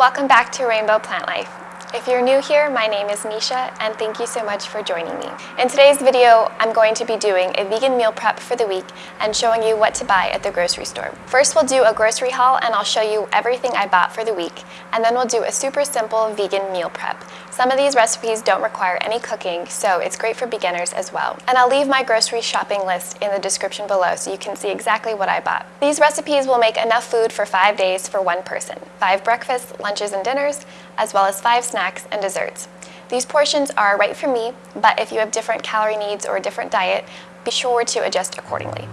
Welcome back to Rainbow Plant Life. If you're new here, my name is Nisha and thank you so much for joining me. In today's video, I'm going to be doing a vegan meal prep for the week and showing you what to buy at the grocery store. First, we'll do a grocery haul and I'll show you everything I bought for the week, and then we'll do a super simple vegan meal prep. Some of these recipes don't require any cooking, so it's great for beginners as well. And I'll leave my grocery shopping list in the description below so you can see exactly what I bought. These recipes will make enough food for five days for one person. Five breakfasts, lunches, and dinners, as well as five snacks and desserts. These portions are right for me, but if you have different calorie needs or a different diet, be sure to adjust accordingly.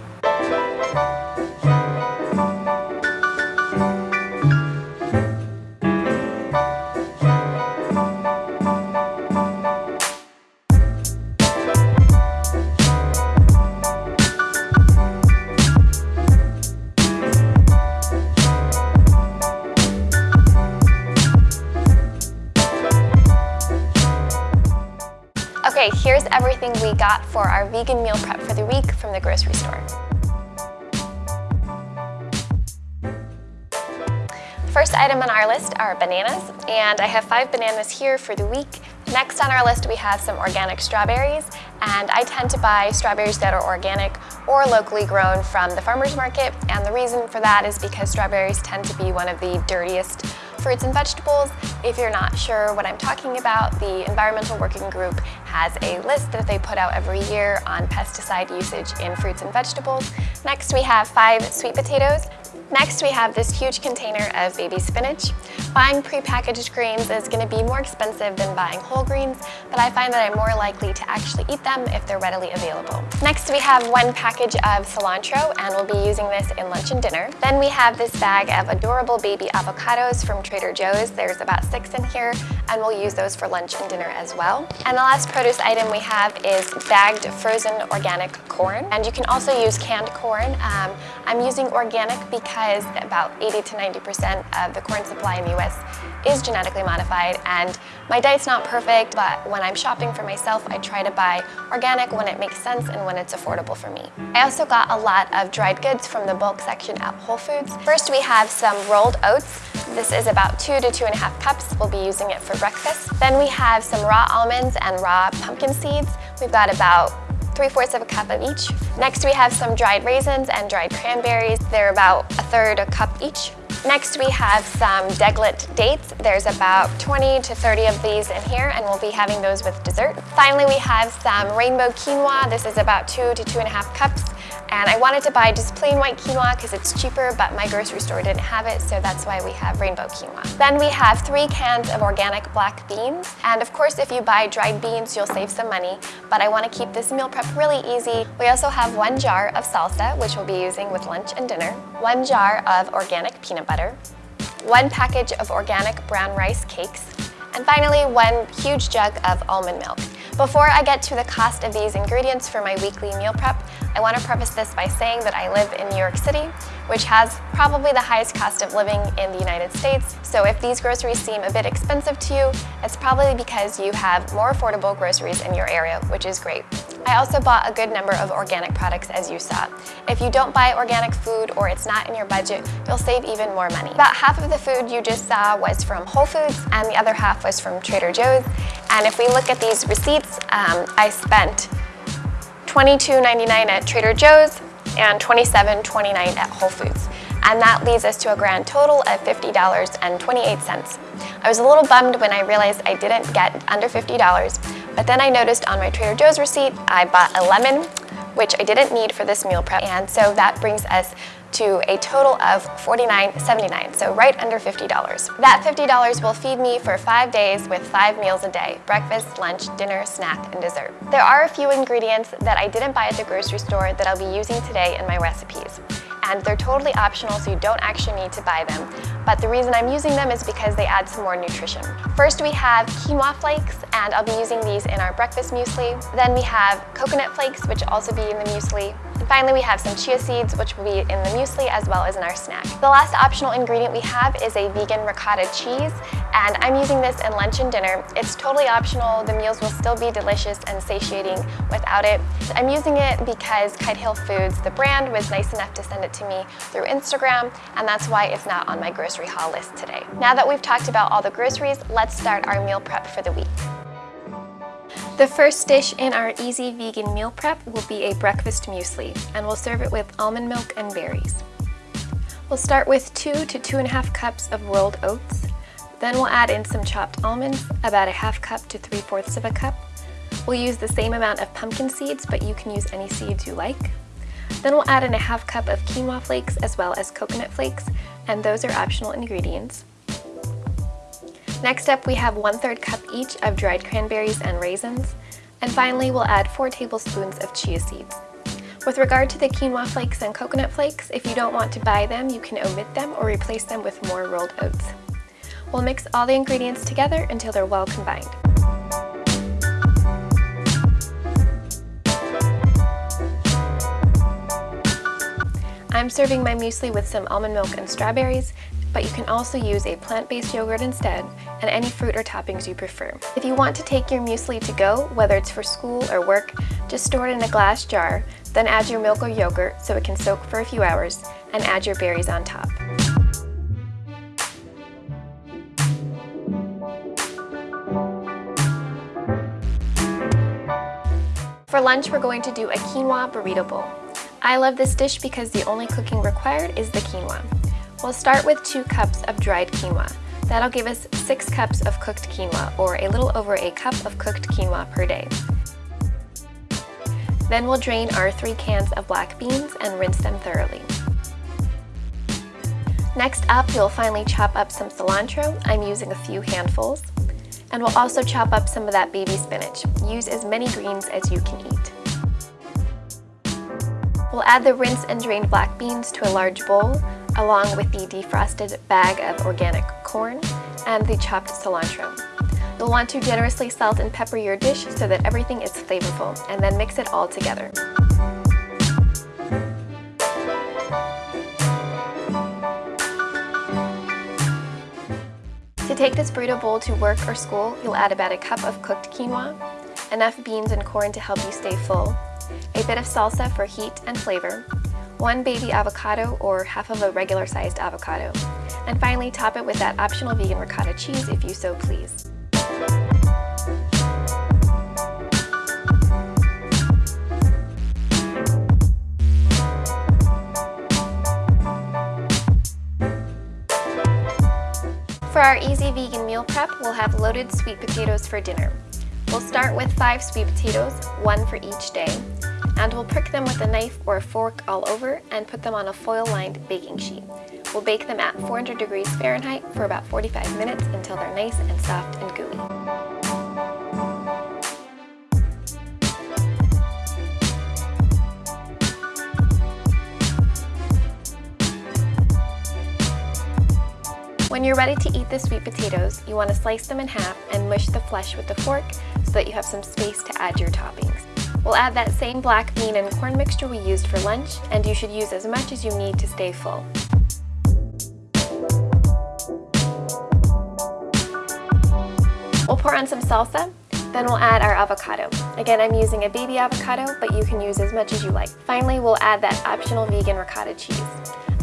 Here's everything we got for our vegan meal prep for the week from the grocery store. First item on our list are bananas, and I have five bananas here for the week. Next on our list we have some organic strawberries, and I tend to buy strawberries that are organic or locally grown from the farmer's market, and the reason for that is because strawberries tend to be one of the dirtiest fruits and vegetables. If you're not sure what I'm talking about, the Environmental Working Group has a list that they put out every year on pesticide usage in fruits and vegetables. Next we have five sweet potatoes. Next we have this huge container of baby spinach. Buying prepackaged greens is going to be more expensive than buying whole greens, but I find that I'm more likely to actually eat them if they're readily available. Next we have one package of cilantro and we'll be using this in lunch and dinner. Then we have this bag of adorable baby avocados from Trader Joe's. There's about six in here and we'll use those for lunch and dinner as well. And the last produce item we have is bagged frozen organic corn and you can also use canned corn. Um, I'm using organic because about 80 to 90% of the corn supply in the Is genetically modified and my diet's not perfect but when I'm shopping for myself I try to buy organic when it makes sense and when it's affordable for me. I also got a lot of dried goods from the bulk section at Whole Foods. First we have some rolled oats. This is about two to two and a half cups. We'll be using it for breakfast. Then we have some raw almonds and raw pumpkin seeds. We've got about 3 fourths of a cup of each. Next we have some dried raisins and dried cranberries. They're about a third a cup each. Next we have some deglet dates. There's about 20 to 30 of these in here and we'll be having those with dessert. Finally we have some rainbow quinoa. This is about two to two and a half cups. And I wanted to buy just plain white quinoa because it's cheaper, but my grocery store didn't have it, so that's why we have rainbow quinoa. Then we have three cans of organic black beans. And of course, if you buy dried beans, you'll save some money, but I want to keep this meal prep really easy. We also have one jar of salsa, which we'll be using with lunch and dinner, one jar of organic peanut butter, one package of organic brown rice cakes, and finally, one huge jug of almond milk. Before I get to the cost of these ingredients for my weekly meal prep, I want to preface this by saying that I live in New York City, which has probably the highest cost of living in the United States. So if these groceries seem a bit expensive to you, it's probably because you have more affordable groceries in your area, which is great. I also bought a good number of organic products as you saw. If you don't buy organic food or it's not in your budget, you'll save even more money. About half of the food you just saw was from Whole Foods and the other half was from Trader Joe's. And if we look at these receipts, um, I spent $22.99 at Trader Joe's and $27.29 at Whole Foods. And that leads us to a grand total of $50.28. I was a little bummed when I realized I didn't get under $50, but then I noticed on my Trader Joe's receipt, I bought a lemon, which I didn't need for this meal prep. And so that brings us to a total of $49.79, so right under $50. That $50 will feed me for five days with five meals a day, breakfast, lunch, dinner, snack, and dessert. There are a few ingredients that I didn't buy at the grocery store that I'll be using today in my recipes and they're totally optional so you don't actually need to buy them. But the reason I'm using them is because they add some more nutrition. First we have quinoa flakes and I'll be using these in our breakfast muesli. Then we have coconut flakes which also be in the muesli. And finally, we have some chia seeds, which will be in the muesli as well as in our snack. The last optional ingredient we have is a vegan ricotta cheese, and I'm using this in lunch and dinner. It's totally optional. The meals will still be delicious and satiating without it. I'm using it because Kite Hill Foods, the brand, was nice enough to send it to me through Instagram, and that's why it's not on my grocery haul list today. Now that we've talked about all the groceries, let's start our meal prep for the week. The first dish in our easy vegan meal prep will be a breakfast muesli, and we'll serve it with almond milk and berries. We'll start with two to two and a half cups of rolled oats. Then we'll add in some chopped almonds, about a half cup to three fourths of a cup. We'll use the same amount of pumpkin seeds, but you can use any seeds you like. Then we'll add in a half cup of quinoa flakes as well as coconut flakes, and those are optional ingredients. Next up, we have 1 3rd cup each of dried cranberries and raisins. And finally, we'll add 4 tablespoons of chia seeds. With regard to the quinoa flakes and coconut flakes, if you don't want to buy them, you can omit them or replace them with more rolled oats. We'll mix all the ingredients together until they're well combined. I'm serving my muesli with some almond milk and strawberries, but you can also use a plant-based yogurt instead, and any fruit or toppings you prefer. If you want to take your muesli to go, whether it's for school or work, just store it in a glass jar, then add your milk or yogurt so it can soak for a few hours, and add your berries on top. For lunch, we're going to do a quinoa burrito bowl. I love this dish because the only cooking required is the quinoa. We'll start with two cups of dried quinoa. That'll give us six cups of cooked quinoa, or a little over a cup of cooked quinoa per day. Then we'll drain our three cans of black beans and rinse them thoroughly. Next up, you'll finally chop up some cilantro. I'm using a few handfuls. And we'll also chop up some of that baby spinach. Use as many greens as you can eat. We'll add the rinsed and drained black beans to a large bowl, along with the defrosted bag of organic corn and the chopped cilantro. You'll want to generously salt and pepper your dish so that everything is flavorful, and then mix it all together. To take this burrito bowl to work or school, you'll add about a cup of cooked quinoa, enough beans and corn to help you stay full, a bit of salsa for heat and flavor, one baby avocado or half of a regular sized avocado, and finally top it with that optional vegan ricotta cheese if you so please. For our easy vegan meal prep, we'll have loaded sweet potatoes for dinner. We'll start with five sweet potatoes, one for each day, and we'll prick them with a knife or a fork all over and put them on a foil-lined baking sheet. We'll bake them at 400 degrees Fahrenheit for about 45 minutes until they're nice and soft and gooey. When you're ready to eat the sweet potatoes, you want to slice them in half and mush the flesh with the fork so that you have some space to add your toppings. We'll add that same black bean and corn mixture we used for lunch, and you should use as much as you need to stay full. We'll pour on some salsa, then we'll add our avocado. Again, I'm using a baby avocado, but you can use as much as you like. Finally, we'll add that optional vegan ricotta cheese.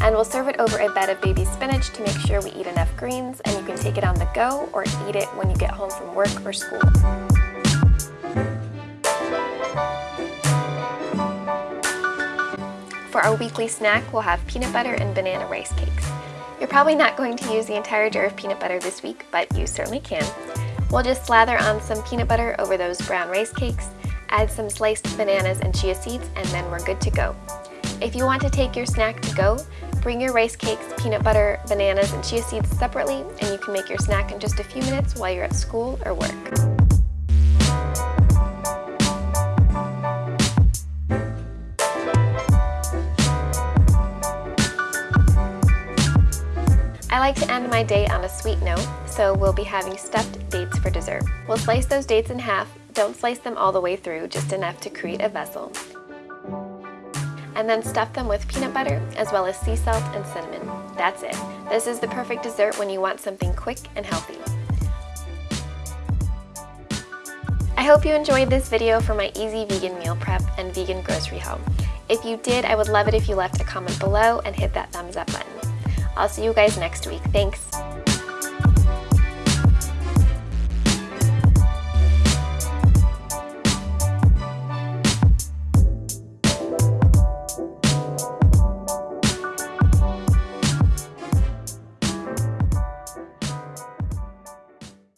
And we'll serve it over a bed of baby spinach to make sure we eat enough greens, and you can take it on the go or eat it when you get home from work or school. For our weekly snack, we'll have peanut butter and banana rice cakes. You're probably not going to use the entire jar of peanut butter this week, but you certainly can. We'll just slather on some peanut butter over those brown rice cakes, add some sliced bananas and chia seeds, and then we're good to go. If you want to take your snack to go, bring your rice cakes, peanut butter, bananas, and chia seeds separately, and you can make your snack in just a few minutes while you're at school or work. Like to end my day on a sweet note, so we'll be having stuffed dates for dessert. We'll slice those dates in half, don't slice them all the way through, just enough to create a vessel. and then stuff them with peanut butter as well as sea salt and cinnamon. That's it. This is the perfect dessert when you want something quick and healthy. I hope you enjoyed this video for my easy vegan meal prep and vegan grocery haul. If you did, I would love it if you left a comment below and hit that thumbs up button. I'll see you guys next week. Thanks!